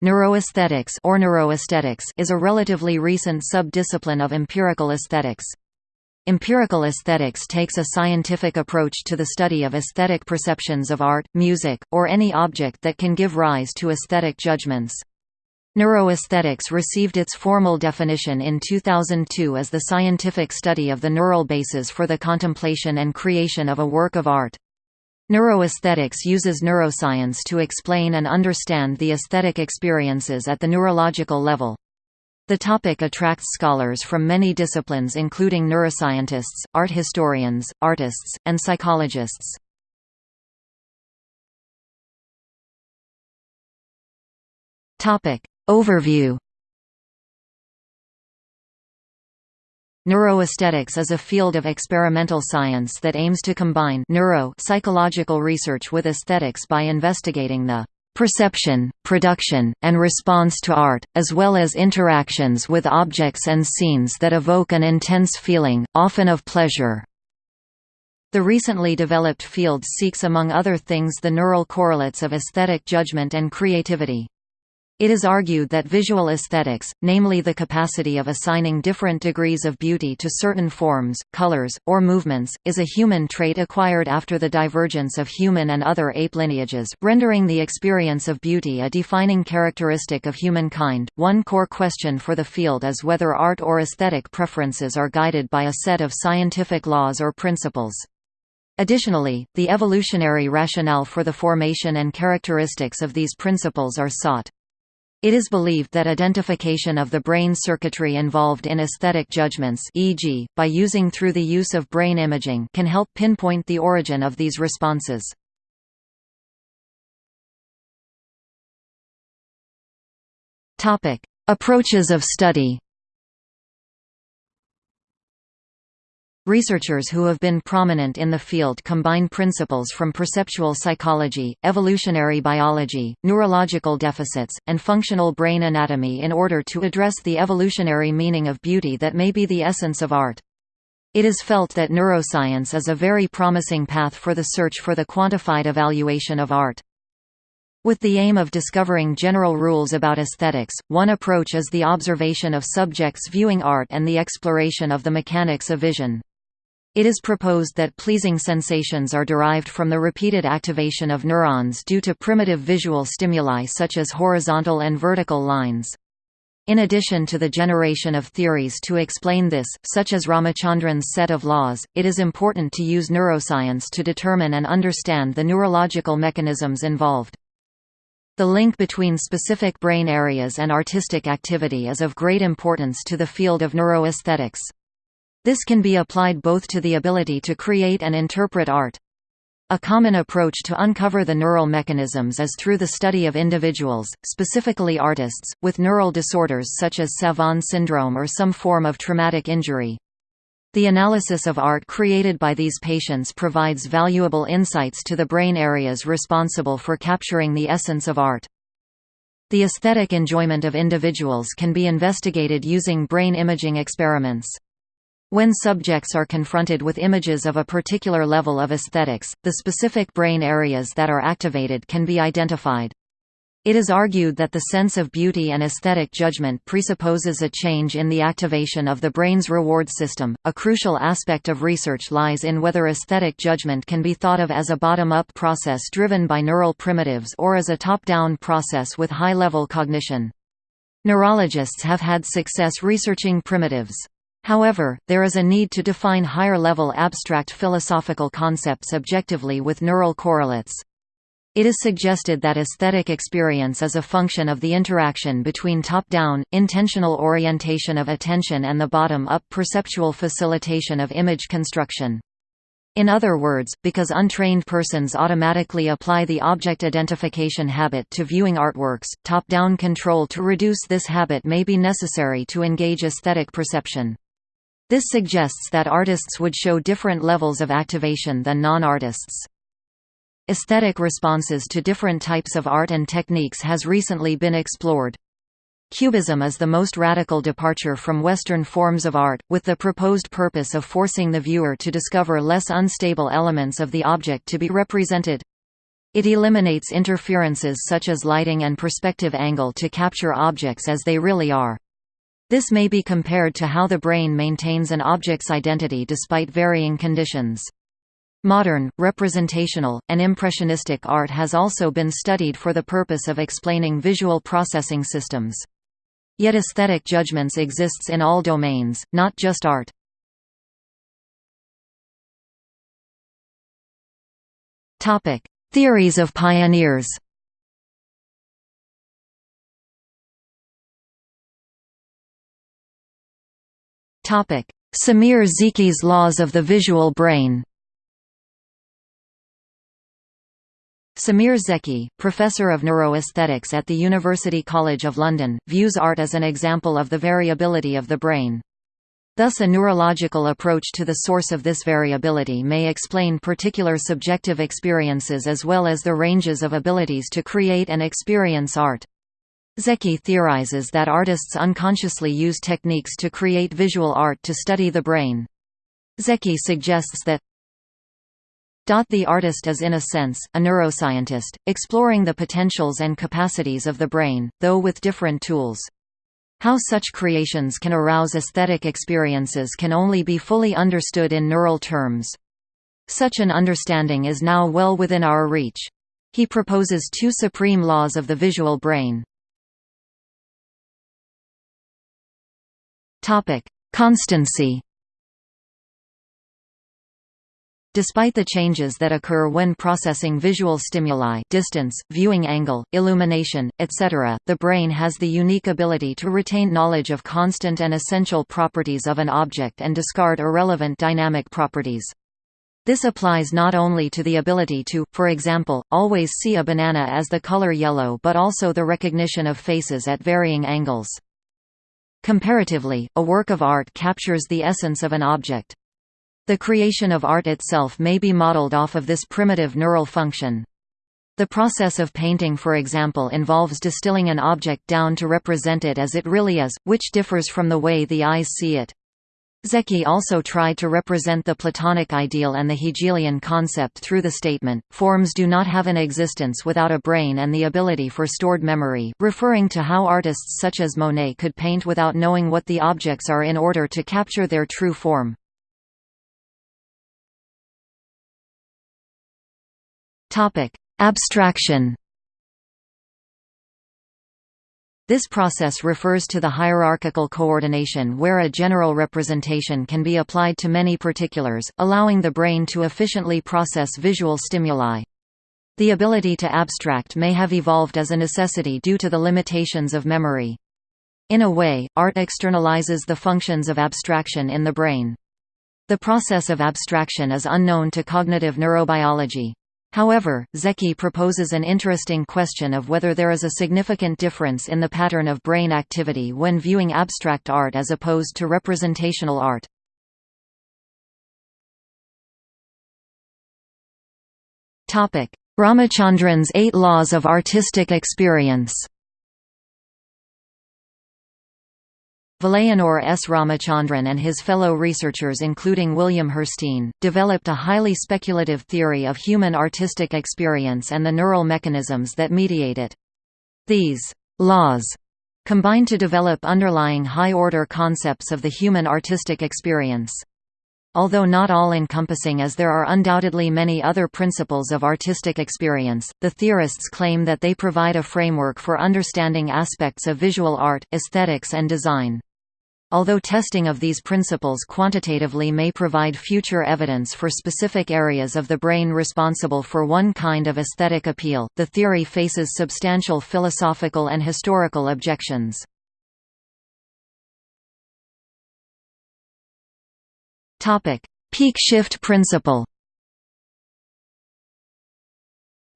Neuroaesthetics or neuroaesthetics is a relatively recent sub-discipline of empirical aesthetics. Empirical aesthetics takes a scientific approach to the study of aesthetic perceptions of art, music, or any object that can give rise to aesthetic judgments. Neuroaesthetics received its formal definition in 2002 as the scientific study of the neural basis for the contemplation and creation of a work of art. Neuroaesthetics uses neuroscience to explain and understand the aesthetic experiences at the neurological level. The topic attracts scholars from many disciplines including neuroscientists, art historians, artists, and psychologists. Overview Neuroaesthetics is a field of experimental science that aims to combine neuro psychological research with aesthetics by investigating the perception, production, and response to art, as well as interactions with objects and scenes that evoke an intense feeling, often of pleasure. The recently developed field seeks among other things the neural correlates of aesthetic judgment and creativity. It is argued that visual aesthetics, namely the capacity of assigning different degrees of beauty to certain forms, colors, or movements, is a human trait acquired after the divergence of human and other ape lineages, rendering the experience of beauty a defining characteristic of humankind. One core question for the field is whether art or aesthetic preferences are guided by a set of scientific laws or principles. Additionally, the evolutionary rationale for the formation and characteristics of these principles are sought. It is believed that identification of the brain circuitry involved in aesthetic judgments e.g., by using through the use of brain imaging can help pinpoint the origin of these responses. Approaches of study Researchers who have been prominent in the field combine principles from perceptual psychology, evolutionary biology, neurological deficits, and functional brain anatomy in order to address the evolutionary meaning of beauty that may be the essence of art. It is felt that neuroscience is a very promising path for the search for the quantified evaluation of art. With the aim of discovering general rules about aesthetics, one approach is the observation of subjects viewing art and the exploration of the mechanics of vision. It is proposed that pleasing sensations are derived from the repeated activation of neurons due to primitive visual stimuli such as horizontal and vertical lines. In addition to the generation of theories to explain this, such as Ramachandran's set of laws, it is important to use neuroscience to determine and understand the neurological mechanisms involved. The link between specific brain areas and artistic activity is of great importance to the field of neuroaesthetics. This can be applied both to the ability to create and interpret art. A common approach to uncover the neural mechanisms is through the study of individuals, specifically artists, with neural disorders such as Savant syndrome or some form of traumatic injury. The analysis of art created by these patients provides valuable insights to the brain areas responsible for capturing the essence of art. The aesthetic enjoyment of individuals can be investigated using brain imaging experiments. When subjects are confronted with images of a particular level of aesthetics, the specific brain areas that are activated can be identified. It is argued that the sense of beauty and aesthetic judgment presupposes a change in the activation of the brain's reward system. A crucial aspect of research lies in whether aesthetic judgment can be thought of as a bottom up process driven by neural primitives or as a top down process with high level cognition. Neurologists have had success researching primitives. However, there is a need to define higher-level abstract philosophical concepts objectively with neural correlates. It is suggested that aesthetic experience is a function of the interaction between top-down, intentional orientation of attention and the bottom-up perceptual facilitation of image construction. In other words, because untrained persons automatically apply the object identification habit to viewing artworks, top-down control to reduce this habit may be necessary to engage aesthetic perception. This suggests that artists would show different levels of activation than non-artists. Aesthetic responses to different types of art and techniques has recently been explored. Cubism is the most radical departure from Western forms of art, with the proposed purpose of forcing the viewer to discover less unstable elements of the object to be represented. It eliminates interferences such as lighting and perspective angle to capture objects as they really are. This may be compared to how the brain maintains an object's identity despite varying conditions. Modern, representational, and impressionistic art has also been studied for the purpose of explaining visual processing systems. Yet aesthetic judgments exists in all domains, not just art. Theories of pioneers Semir Zeki's laws of the visual brain Semir Zeki, professor of neuroaesthetics at the University College of London, views art as an example of the variability of the brain. Thus a neurological approach to the source of this variability may explain particular subjective experiences as well as the ranges of abilities to create and experience art. Zeki theorizes that artists unconsciously use techniques to create visual art to study the brain. Zeki suggests that the artist is in a sense, a neuroscientist, exploring the potentials and capacities of the brain, though with different tools. How such creations can arouse aesthetic experiences can only be fully understood in neural terms. Such an understanding is now well within our reach. He proposes two supreme laws of the visual brain. Constancy Despite the changes that occur when processing visual stimuli distance, viewing angle, illumination, etc., the brain has the unique ability to retain knowledge of constant and essential properties of an object and discard irrelevant dynamic properties. This applies not only to the ability to, for example, always see a banana as the color yellow but also the recognition of faces at varying angles. Comparatively, a work of art captures the essence of an object. The creation of art itself may be modeled off of this primitive neural function. The process of painting for example involves distilling an object down to represent it as it really is, which differs from the way the eyes see it. Zeki also tried to represent the Platonic ideal and the Hegelian concept through the statement, forms do not have an existence without a brain and the ability for stored memory, referring to how artists such as Monet could paint without knowing what the objects are in order to capture their true form. Abstraction This process refers to the hierarchical coordination where a general representation can be applied to many particulars, allowing the brain to efficiently process visual stimuli. The ability to abstract may have evolved as a necessity due to the limitations of memory. In a way, art externalizes the functions of abstraction in the brain. The process of abstraction is unknown to cognitive neurobiology. However, Zeki proposes an interesting question of whether there is a significant difference in the pattern of brain activity when viewing abstract art as opposed to representational art. Ramachandran's Eight Laws of Artistic Experience Vilayanur S. Ramachandran and his fellow researchers including William Hirstein, developed a highly speculative theory of human artistic experience and the neural mechanisms that mediate it. These «laws» combine to develop underlying high-order concepts of the human artistic experience. Although not all-encompassing as there are undoubtedly many other principles of artistic experience, the theorists claim that they provide a framework for understanding aspects of visual art, aesthetics and design. Although testing of these principles quantitatively may provide future evidence for specific areas of the brain responsible for one kind of aesthetic appeal, the theory faces substantial philosophical and historical objections. Peak shift principle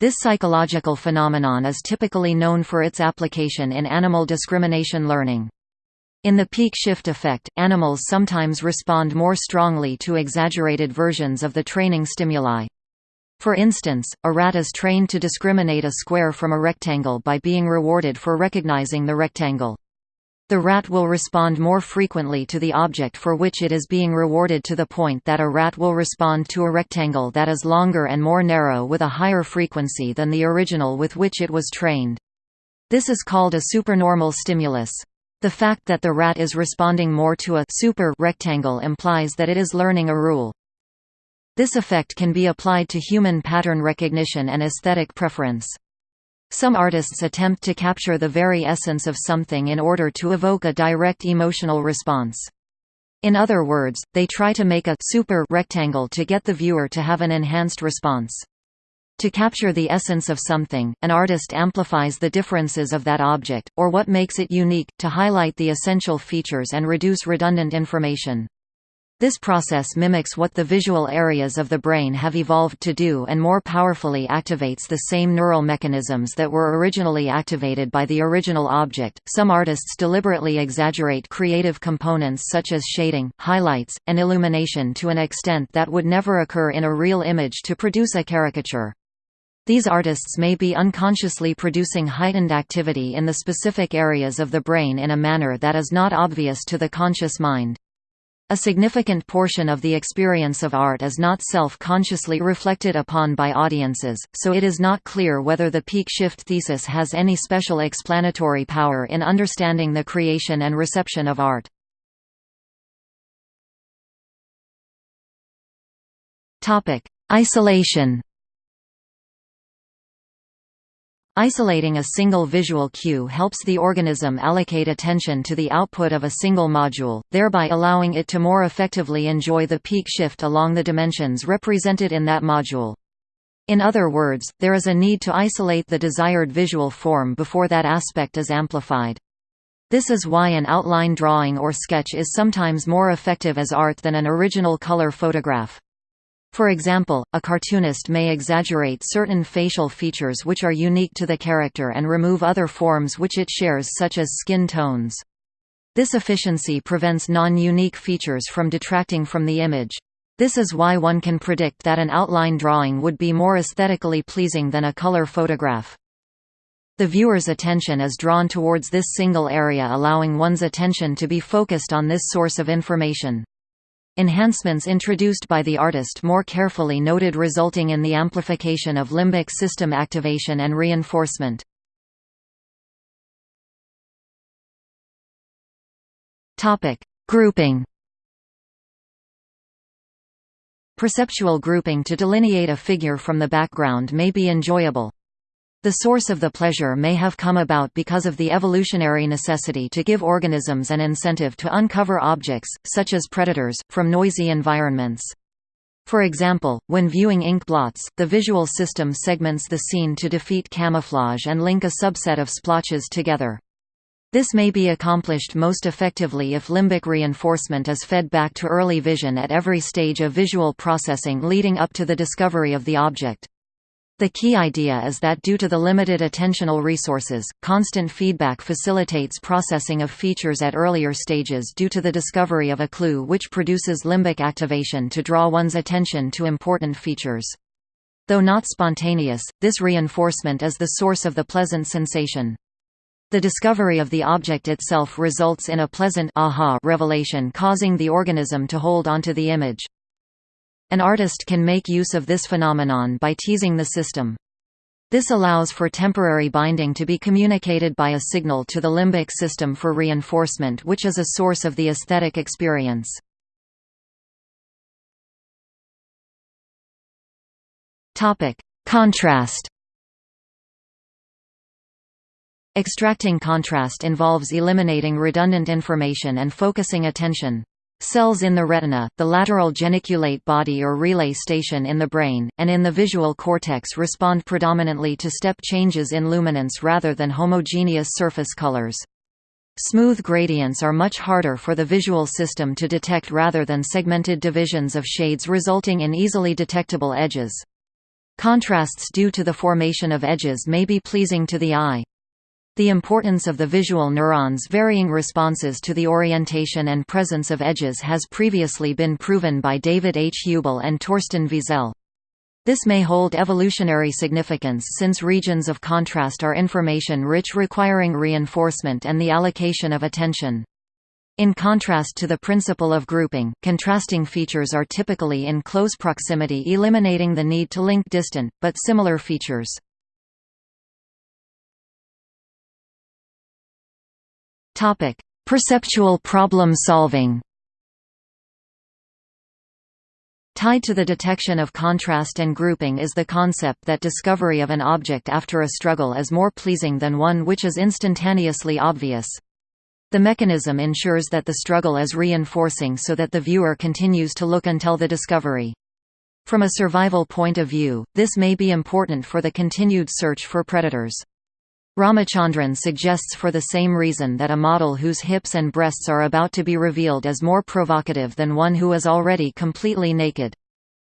This psychological phenomenon is typically known for its application in animal discrimination learning. In the peak shift effect, animals sometimes respond more strongly to exaggerated versions of the training stimuli. For instance, a rat is trained to discriminate a square from a rectangle by being rewarded for recognizing the rectangle. The rat will respond more frequently to the object for which it is being rewarded to the point that a rat will respond to a rectangle that is longer and more narrow with a higher frequency than the original with which it was trained. This is called a supernormal stimulus. The fact that the rat is responding more to a super rectangle implies that it is learning a rule. This effect can be applied to human pattern recognition and aesthetic preference. Some artists attempt to capture the very essence of something in order to evoke a direct emotional response. In other words, they try to make a super rectangle to get the viewer to have an enhanced response. To capture the essence of something, an artist amplifies the differences of that object, or what makes it unique, to highlight the essential features and reduce redundant information. This process mimics what the visual areas of the brain have evolved to do and more powerfully activates the same neural mechanisms that were originally activated by the original object. Some artists deliberately exaggerate creative components such as shading, highlights, and illumination to an extent that would never occur in a real image to produce a caricature. These artists may be unconsciously producing heightened activity in the specific areas of the brain in a manner that is not obvious to the conscious mind. A significant portion of the experience of art is not self-consciously reflected upon by audiences, so it is not clear whether the peak shift thesis has any special explanatory power in understanding the creation and reception of art. Isolation Isolating a single visual cue helps the organism allocate attention to the output of a single module, thereby allowing it to more effectively enjoy the peak shift along the dimensions represented in that module. In other words, there is a need to isolate the desired visual form before that aspect is amplified. This is why an outline drawing or sketch is sometimes more effective as art than an original color photograph. For example, a cartoonist may exaggerate certain facial features which are unique to the character and remove other forms which it shares such as skin tones. This efficiency prevents non-unique features from detracting from the image. This is why one can predict that an outline drawing would be more aesthetically pleasing than a color photograph. The viewer's attention is drawn towards this single area allowing one's attention to be focused on this source of information. Enhancements introduced by the artist more carefully noted resulting in the amplification of limbic system activation and reinforcement. Grouping Perceptual grouping to delineate a figure from the background may be enjoyable. The source of the pleasure may have come about because of the evolutionary necessity to give organisms an incentive to uncover objects, such as predators, from noisy environments. For example, when viewing ink blots, the visual system segments the scene to defeat camouflage and link a subset of splotches together. This may be accomplished most effectively if limbic reinforcement is fed back to early vision at every stage of visual processing leading up to the discovery of the object. The key idea is that due to the limited attentional resources, constant feedback facilitates processing of features at earlier stages due to the discovery of a clue which produces limbic activation to draw one's attention to important features. Though not spontaneous, this reinforcement is the source of the pleasant sensation. The discovery of the object itself results in a pleasant aha revelation causing the organism to hold onto the image. An artist can make use of this phenomenon by teasing the system. This allows for temporary binding to be communicated by a signal to the limbic system for reinforcement which is a source of the aesthetic experience. Contrast Extracting contrast involves eliminating redundant information and focusing attention. Cells in the retina, the lateral geniculate body or relay station in the brain, and in the visual cortex respond predominantly to step changes in luminance rather than homogeneous surface colors. Smooth gradients are much harder for the visual system to detect rather than segmented divisions of shades resulting in easily detectable edges. Contrasts due to the formation of edges may be pleasing to the eye. The importance of the visual neurons' varying responses to the orientation and presence of edges has previously been proven by David H. Hubel and Torsten Wiesel. This may hold evolutionary significance since regions of contrast are information-rich requiring reinforcement and the allocation of attention. In contrast to the principle of grouping, contrasting features are typically in close proximity eliminating the need to link distant, but similar features. Perceptual problem solving Tied to the detection of contrast and grouping is the concept that discovery of an object after a struggle is more pleasing than one which is instantaneously obvious. The mechanism ensures that the struggle is reinforcing so that the viewer continues to look until the discovery. From a survival point of view, this may be important for the continued search for predators. Ramachandran suggests for the same reason that a model whose hips and breasts are about to be revealed is more provocative than one who is already completely naked.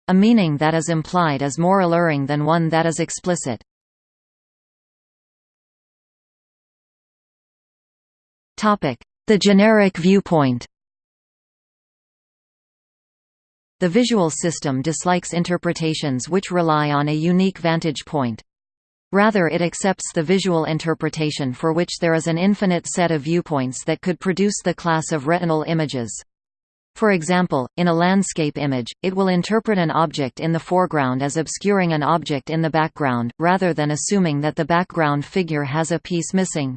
A meaning that is implied is more alluring than one that is explicit. The generic viewpoint The visual system dislikes interpretations which rely on a unique vantage point. Rather it accepts the visual interpretation for which there is an infinite set of viewpoints that could produce the class of retinal images. For example, in a landscape image, it will interpret an object in the foreground as obscuring an object in the background, rather than assuming that the background figure has a piece missing.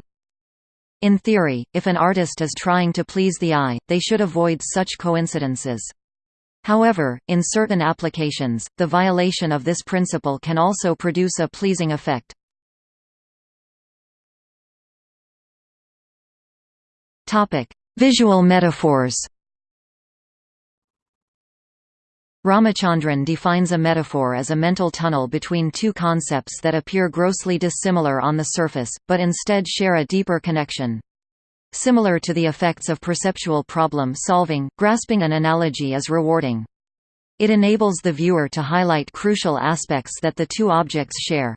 In theory, if an artist is trying to please the eye, they should avoid such coincidences. However, in certain applications, the violation of this principle can also produce a pleasing effect. Visual metaphors Ramachandran defines a metaphor as a mental tunnel between two concepts that appear grossly dissimilar on the surface, but instead share a deeper connection. Similar to the effects of perceptual problem solving, grasping an analogy is rewarding. It enables the viewer to highlight crucial aspects that the two objects share.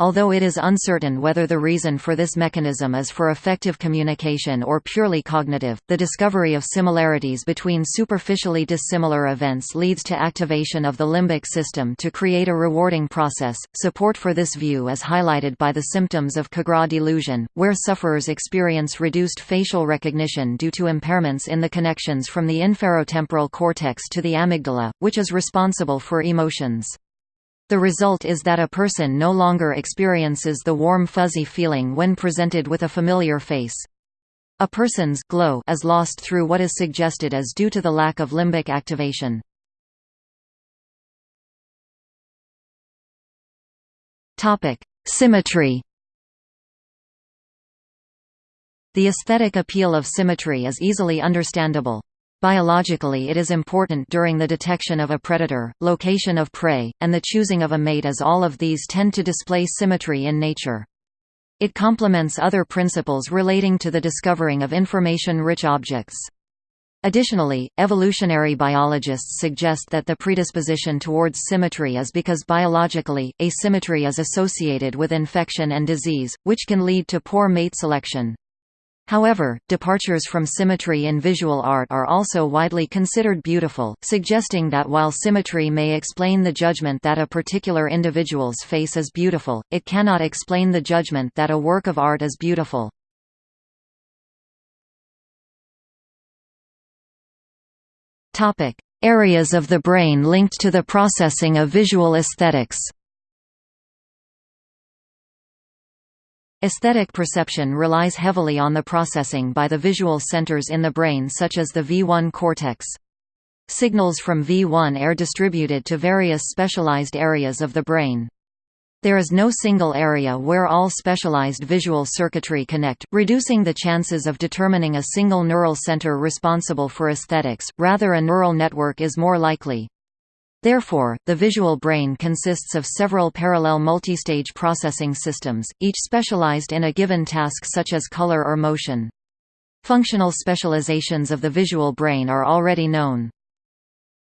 Although it is uncertain whether the reason for this mechanism is for effective communication or purely cognitive, the discovery of similarities between superficially dissimilar events leads to activation of the limbic system to create a rewarding process. Support for this view is highlighted by the symptoms of Capgras delusion, where sufferers experience reduced facial recognition due to impairments in the connections from the inferotemporal cortex to the amygdala, which is responsible for emotions. The result is that a person no longer experiences the warm fuzzy feeling when presented with a familiar face. A person's glow is lost through what is suggested as due to the lack of limbic activation. Topic: Symmetry. The aesthetic appeal of symmetry is easily understandable. Biologically it is important during the detection of a predator, location of prey, and the choosing of a mate as all of these tend to display symmetry in nature. It complements other principles relating to the discovering of information-rich objects. Additionally, evolutionary biologists suggest that the predisposition towards symmetry is because biologically, asymmetry is associated with infection and disease, which can lead to poor mate selection. However, departures from symmetry in visual art are also widely considered beautiful, suggesting that while symmetry may explain the judgment that a particular individual's face is beautiful, it cannot explain the judgment that a work of art is beautiful. Areas of the brain linked to the processing of visual aesthetics Aesthetic perception relies heavily on the processing by the visual centers in the brain such as the V1 cortex. Signals from V1 are distributed to various specialized areas of the brain. There is no single area where all specialized visual circuitry connect, reducing the chances of determining a single neural center responsible for aesthetics, rather a neural network is more likely. Therefore, the visual brain consists of several parallel multistage processing systems, each specialized in a given task such as color or motion. Functional specializations of the visual brain are already known.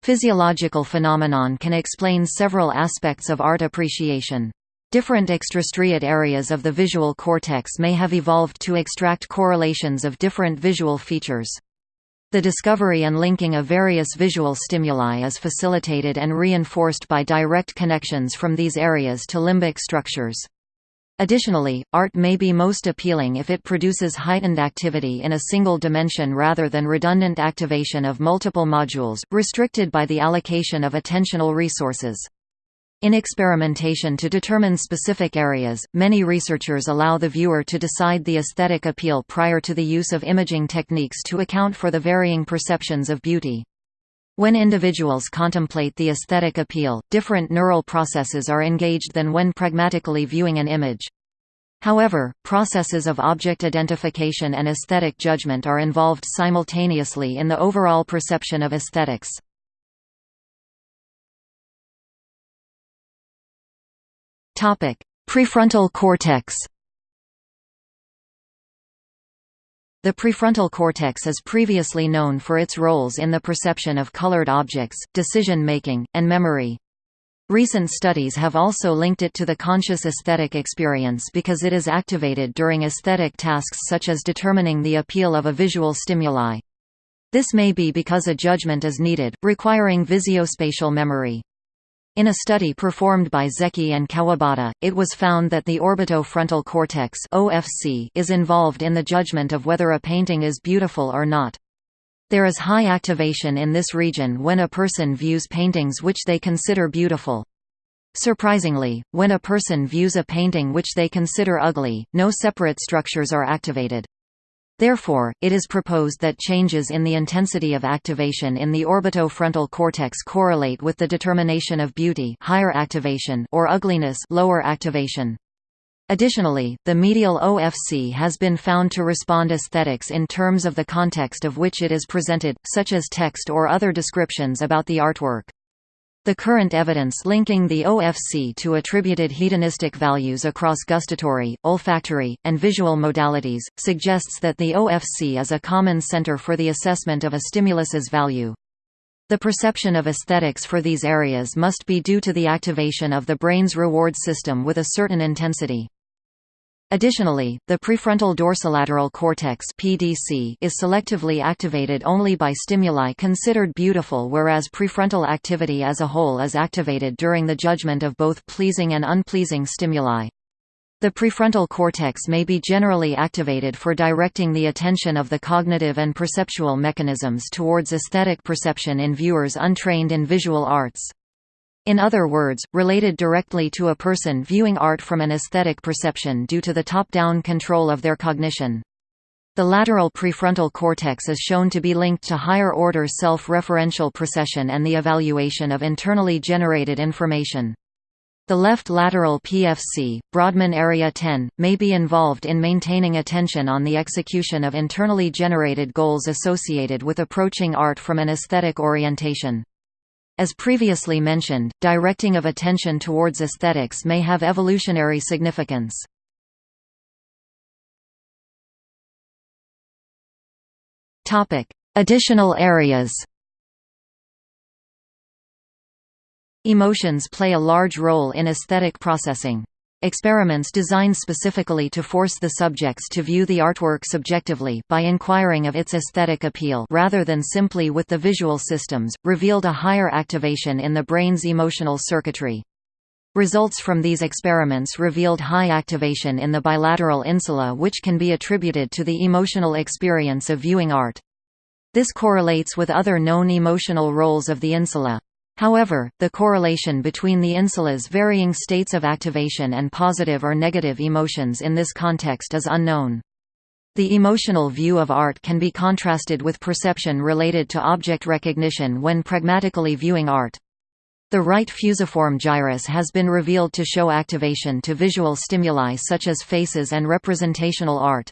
Physiological phenomenon can explain several aspects of art appreciation. Different extrastriate areas of the visual cortex may have evolved to extract correlations of different visual features. The discovery and linking of various visual stimuli is facilitated and reinforced by direct connections from these areas to limbic structures. Additionally, art may be most appealing if it produces heightened activity in a single dimension rather than redundant activation of multiple modules, restricted by the allocation of attentional resources. In experimentation to determine specific areas, many researchers allow the viewer to decide the aesthetic appeal prior to the use of imaging techniques to account for the varying perceptions of beauty. When individuals contemplate the aesthetic appeal, different neural processes are engaged than when pragmatically viewing an image. However, processes of object identification and aesthetic judgment are involved simultaneously in the overall perception of aesthetics. Prefrontal cortex The prefrontal cortex is previously known for its roles in the perception of colored objects, decision-making, and memory. Recent studies have also linked it to the conscious aesthetic experience because it is activated during aesthetic tasks such as determining the appeal of a visual stimuli. This may be because a judgment is needed, requiring visuospatial memory. In a study performed by Zeki and Kawabata, it was found that the orbitofrontal cortex (OFC) is involved in the judgment of whether a painting is beautiful or not. There is high activation in this region when a person views paintings which they consider beautiful. Surprisingly, when a person views a painting which they consider ugly, no separate structures are activated. Therefore, it is proposed that changes in the intensity of activation in the orbitofrontal cortex correlate with the determination of beauty higher activation or ugliness lower activation. Additionally, the medial OFC has been found to respond aesthetics in terms of the context of which it is presented, such as text or other descriptions about the artwork. The current evidence linking the OFC to attributed hedonistic values across gustatory, olfactory, and visual modalities, suggests that the OFC is a common center for the assessment of a stimulus's value. The perception of aesthetics for these areas must be due to the activation of the brain's reward system with a certain intensity. Additionally, the prefrontal dorsolateral cortex (PDC) is selectively activated only by stimuli considered beautiful whereas prefrontal activity as a whole is activated during the judgment of both pleasing and unpleasing stimuli. The prefrontal cortex may be generally activated for directing the attention of the cognitive and perceptual mechanisms towards aesthetic perception in viewers untrained in visual arts. In other words, related directly to a person viewing art from an aesthetic perception due to the top-down control of their cognition. The lateral prefrontal cortex is shown to be linked to higher-order self-referential procession and the evaluation of internally generated information. The left lateral PFC, Brodmann Area 10, may be involved in maintaining attention on the execution of internally generated goals associated with approaching art from an aesthetic orientation. As previously mentioned, directing of attention towards aesthetics may have evolutionary significance. Additional areas Emotions play a large role in aesthetic processing. Experiments designed specifically to force the subjects to view the artwork subjectively by inquiring of its aesthetic appeal rather than simply with the visual systems, revealed a higher activation in the brain's emotional circuitry. Results from these experiments revealed high activation in the bilateral insula which can be attributed to the emotional experience of viewing art. This correlates with other known emotional roles of the insula. However, the correlation between the insula's varying states of activation and positive or negative emotions in this context is unknown. The emotional view of art can be contrasted with perception related to object recognition when pragmatically viewing art. The right fusiform gyrus has been revealed to show activation to visual stimuli such as faces and representational art.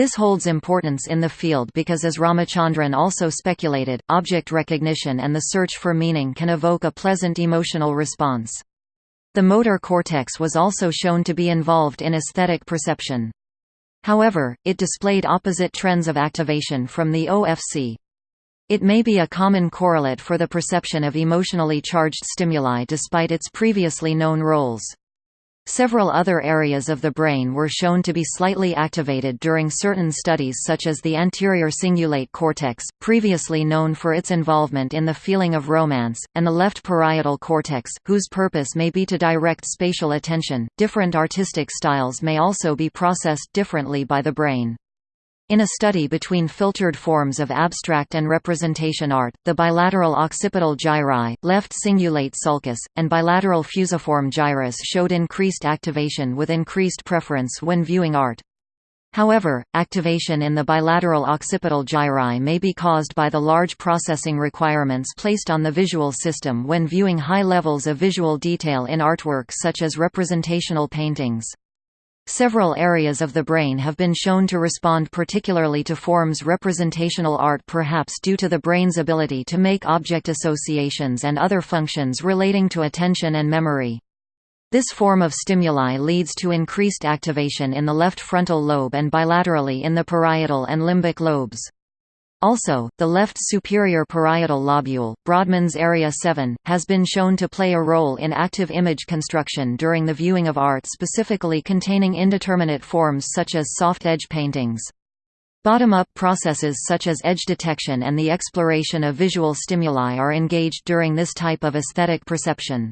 This holds importance in the field because as Ramachandran also speculated, object recognition and the search for meaning can evoke a pleasant emotional response. The motor cortex was also shown to be involved in aesthetic perception. However, it displayed opposite trends of activation from the OFC. It may be a common correlate for the perception of emotionally charged stimuli despite its previously known roles. Several other areas of the brain were shown to be slightly activated during certain studies such as the anterior cingulate cortex, previously known for its involvement in the feeling of romance, and the left parietal cortex, whose purpose may be to direct spatial attention. Different artistic styles may also be processed differently by the brain. In a study between filtered forms of abstract and representation art, the bilateral occipital gyri, left cingulate sulcus, and bilateral fusiform gyrus showed increased activation with increased preference when viewing art. However, activation in the bilateral occipital gyri may be caused by the large processing requirements placed on the visual system when viewing high levels of visual detail in artwork such as representational paintings. Several areas of the brain have been shown to respond particularly to forms representational art perhaps due to the brain's ability to make object associations and other functions relating to attention and memory. This form of stimuli leads to increased activation in the left frontal lobe and bilaterally in the parietal and limbic lobes. Also, the left superior parietal lobule, Brodmann's area 7, has been shown to play a role in active image construction during the viewing of art specifically containing indeterminate forms such as soft edge paintings. Bottom-up processes such as edge detection and the exploration of visual stimuli are engaged during this type of aesthetic perception.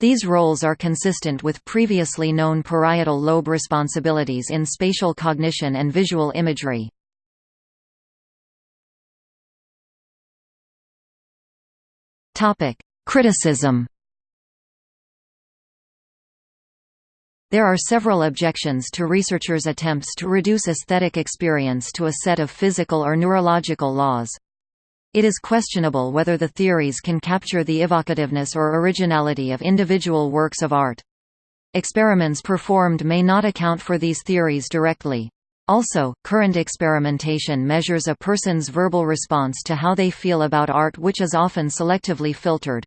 These roles are consistent with previously known parietal lobe responsibilities in spatial cognition and visual imagery. Topic: Criticism. There are several objections to researchers' attempts to reduce aesthetic experience to a set of physical or neurological laws. It is questionable whether the theories can capture the evocativeness or originality of individual works of art. Experiments performed may not account for these theories directly. Also, current experimentation measures a person's verbal response to how they feel about art which is often selectively filtered.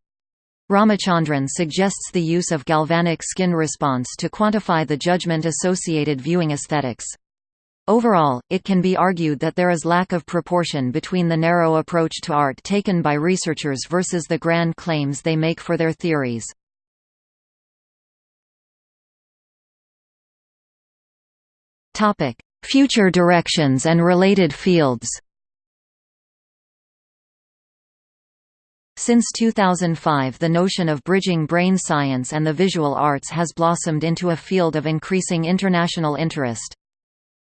Ramachandran suggests the use of galvanic skin response to quantify the judgment-associated viewing aesthetics. Overall, it can be argued that there is lack of proportion between the narrow approach to art taken by researchers versus the grand claims they make for their theories. Future directions and related fields Since 2005 the notion of bridging brain science and the visual arts has blossomed into a field of increasing international interest.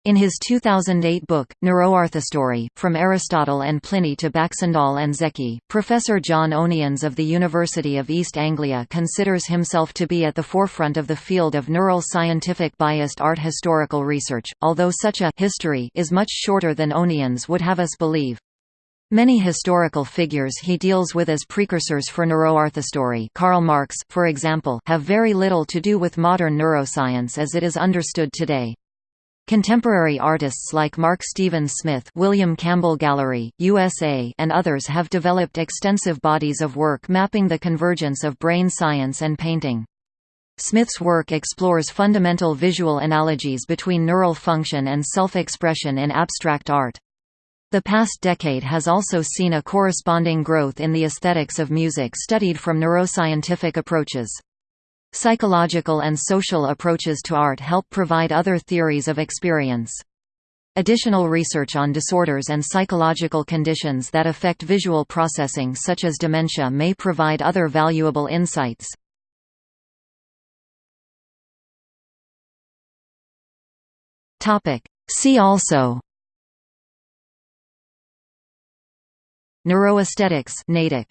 In his 2008 book, Neuroarthistory, From Aristotle and Pliny to Baxandall and Zeki, Professor John Onians of the University of East Anglia considers himself to be at the forefront of the field of neural scientific biased art historical research, although such a history is much shorter than Onians would have us believe. Many historical figures he deals with as precursors for neuroarthistory Karl Marx, for example, have very little to do with modern neuroscience as it is understood today. Contemporary artists like Mark Stephen Smith William Campbell Gallery, USA and others have developed extensive bodies of work mapping the convergence of brain science and painting. Smith's work explores fundamental visual analogies between neural function and self-expression in abstract art. The past decade has also seen a corresponding growth in the aesthetics of music studied from neuroscientific approaches. Psychological and social approaches to art help provide other theories of experience. Additional research on disorders and psychological conditions that affect visual processing such as dementia may provide other valuable insights. See also Neuroaesthetics Natick